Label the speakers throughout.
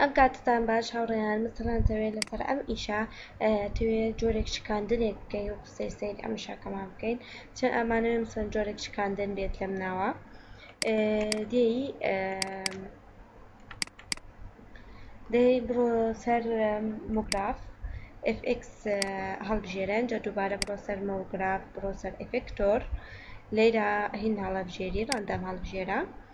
Speaker 1: ئەم کاتتان باش هاوڕێیان مثلەن تەوێت لەسەر ئەم ئیشە توێ جۆرێک شکاندنێک بکەین و قسەی سیر ئەم شاکەمان بکەین چە ئەمانەوێ مثلەن جۆرێک شکاندن بێت لەم ناوە دێی دەی بڕۆ سەر مۆگراف FX هەڵبژێرن جا دووبارە بڕۆ سەر مۆگراف بڕۆ سەر ئەفکتۆر لێرە هین هەڵەبژێری ڕەندەم هەڵبژێرە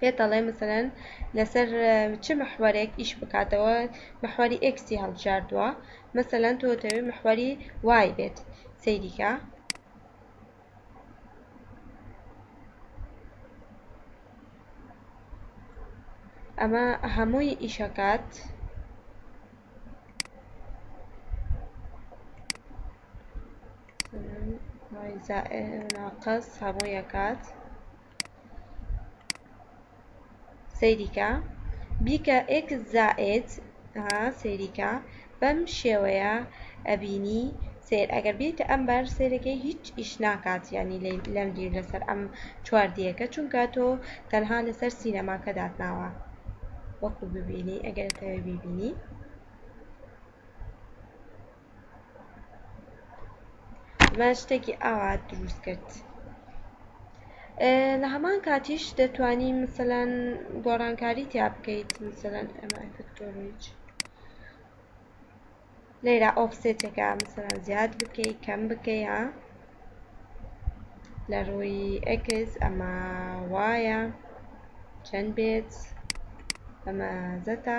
Speaker 1: پێت دەڵێ مثلەن لەسەر چ محوەرێک ئیش بکاتەوە محوەری ئێکسی هەڵبژاردووە مثلەن تۆ دەتەوێت محوەری وای بێت سەیریکە ئەمە هەمووی ئیشەکات ناقەس هەمووی ئەکات سەیری کە بیکە ئێکس زائێد ها سەیری کە بەم شێوەیە ئەبینی سەیر ئەگەر بێیتە ئەم بار سەیرەکەی هیچ ئیش ناکات یانی لەم دیر لەسەر ئەم چوار دیەکە چونکە تۆ تەنها لەسەر سینەماکە داتناوە وەکو ببینی ئەگەر تەوێ بیبینی من شتێکی ئاوا دروست کرد لە هەمان کاتیش دەتوانی مثلەن گۆڕانکاری تیا بکەیت مثلەن ئەمە ئەفکتۆریج لێرە ئۆفسێتەکە مثلەن زیاد بکەی کەم بکەیە لە ڕووی ئەکس ئەمە وایە چەند بێت ئەمە زەتە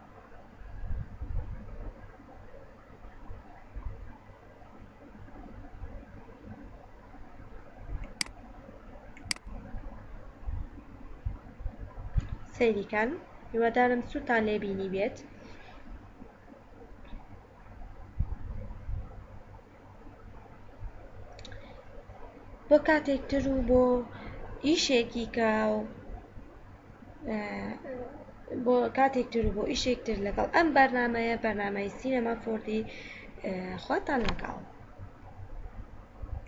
Speaker 1: سەیریکەن هیوادارم سوودتان لێ بینی بێت بۆ کاتێک تر و بۆ ئیشێکی کە بۆ کاتێک تر و بۆ ئیشێک تر لەگەڵ ئەم بەرنمەیە بەرنمەی سینەما فۆردی خواتان لەگەڵ